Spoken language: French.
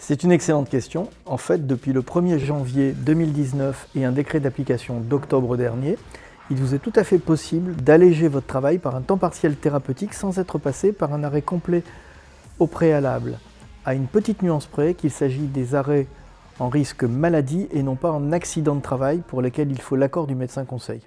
C'est une excellente question. En fait, depuis le 1er janvier 2019 et un décret d'application d'octobre dernier, il vous est tout à fait possible d'alléger votre travail par un temps partiel thérapeutique sans être passé par un arrêt complet au préalable, à une petite nuance près qu'il s'agit des arrêts en risque maladie et non pas en accident de travail pour lesquels il faut l'accord du médecin conseil.